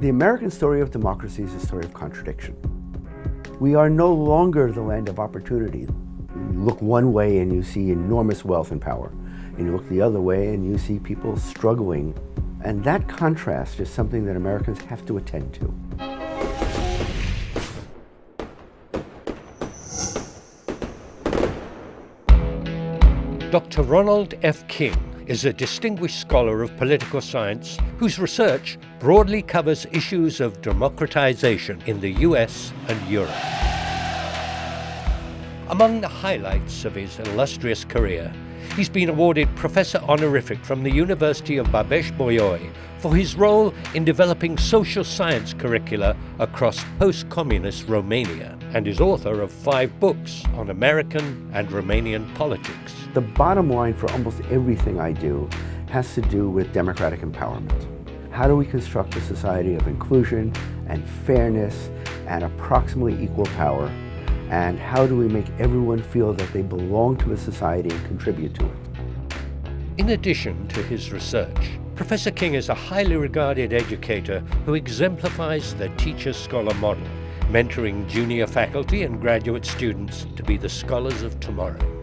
The American story of democracy is a story of contradiction. We are no longer the land of opportunity. You look one way and you see enormous wealth and power. And you look the other way and you see people struggling. And that contrast is something that Americans have to attend to. Dr. Ronald F. King is a distinguished scholar of political science whose research broadly covers issues of democratization in the US and Europe. Among the highlights of his illustrious career, he's been awarded Professor Honorific from the University of Babeș-Bolyai for his role in developing social science curricula across post-communist Romania and is author of five books on American and Romanian politics. The bottom line for almost everything I do has to do with democratic empowerment. How do we construct a society of inclusion and fairness and approximately equal power and how do we make everyone feel that they belong to a society and contribute to it? In addition to his research, Professor King is a highly regarded educator who exemplifies the teacher-scholar model, mentoring junior faculty and graduate students to be the scholars of tomorrow.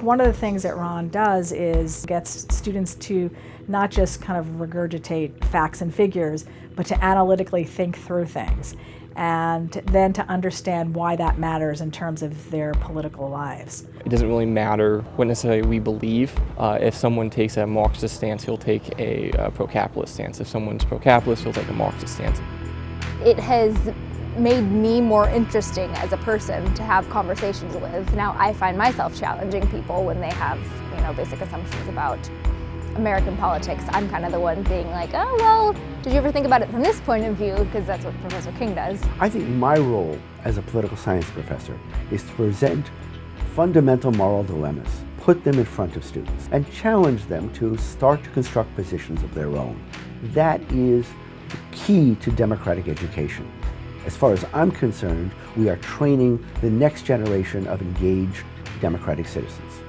One of the things that Ron does is gets students to not just kind of regurgitate facts and figures, but to analytically think through things and then to understand why that matters in terms of their political lives. It doesn't really matter what necessarily we believe. Uh, if someone takes a Marxist stance, he'll take a uh, pro-capitalist stance. If someone's pro-capitalist, he'll take a Marxist stance. It has made me more interesting as a person to have conversations with. Now I find myself challenging people when they have, you know, basic assumptions about American politics, I'm kind of the one being like, oh, well, did you ever think about it from this point of view? Because that's what Professor King does. I think my role as a political science professor is to present fundamental moral dilemmas, put them in front of students, and challenge them to start to construct positions of their own. That is the key to democratic education. As far as I'm concerned, we are training the next generation of engaged democratic citizens.